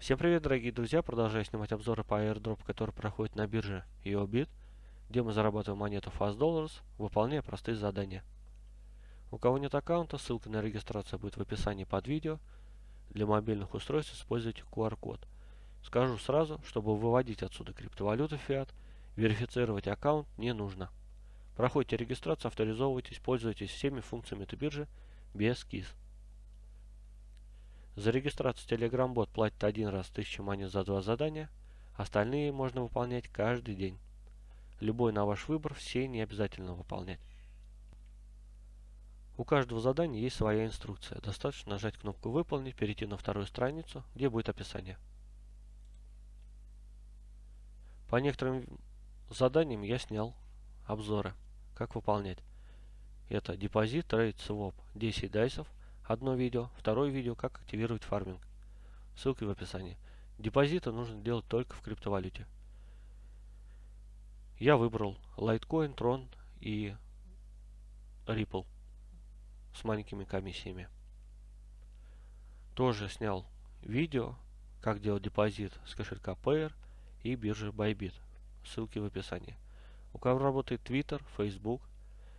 Всем привет, дорогие друзья! Продолжаю снимать обзоры по airdrop, который проходит на бирже EOBIT, где мы зарабатываем монету Fast Dollars, выполняя простые задания. У кого нет аккаунта, ссылка на регистрацию будет в описании под видео. Для мобильных устройств используйте QR-код. Скажу сразу, чтобы выводить отсюда криптовалюту Fiat, верифицировать аккаунт не нужно. Проходите регистрацию, авторизовывайтесь, пользуйтесь всеми функциями этой биржи без КИС. За регистрацию Telegram-бот платит один раз 1000 монет за два задания, остальные можно выполнять каждый день. Любой на ваш выбор, все не обязательно выполнять. У каждого задания есть своя инструкция. Достаточно нажать кнопку «Выполнить», перейти на вторую страницу, где будет описание. По некоторым заданиям я снял обзоры, как выполнять. Это депозит, trade, своп, 10 dice ов – одно видео, второе видео, как активировать фарминг. Ссылки в описании. Депозиты нужно делать только в криптовалюте. Я выбрал Litecoin, Tron и Ripple с маленькими комиссиями. Тоже снял видео, как делать депозит с кошелька Payeer и биржи Bybit. Ссылки в описании. У кого работает Twitter, Facebook,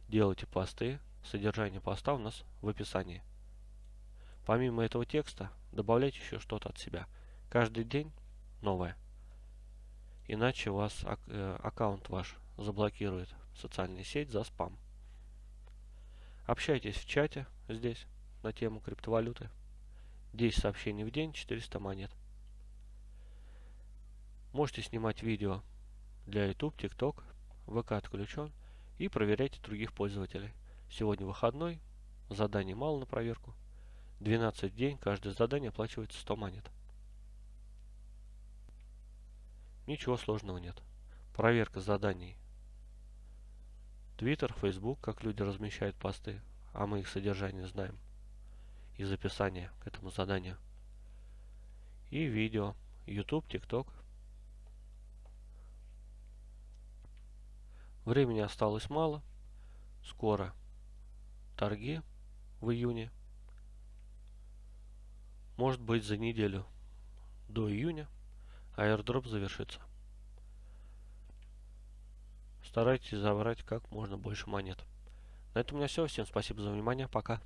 делайте посты. Содержание поста у нас в описании. Помимо этого текста, добавляйте еще что-то от себя. Каждый день новое. Иначе вас э, аккаунт ваш заблокирует социальная сеть за спам. Общайтесь в чате здесь на тему криптовалюты. 10 сообщений в день, 400 монет. Можете снимать видео для YouTube, TikTok, ВК отключен и проверяйте других пользователей. Сегодня выходной, заданий мало на проверку. 12 день, каждое задание оплачивается 100 монет. Ничего сложного нет. Проверка заданий. Твиттер, Фейсбук, как люди размещают посты, а мы их содержание знаем из описания к этому заданию. И видео. YouTube, TikTok. Времени осталось мало. Скоро торги в июне. Может быть за неделю до июня airdrop завершится. Старайтесь забрать как можно больше монет. На этом у меня все. Всем спасибо за внимание. Пока.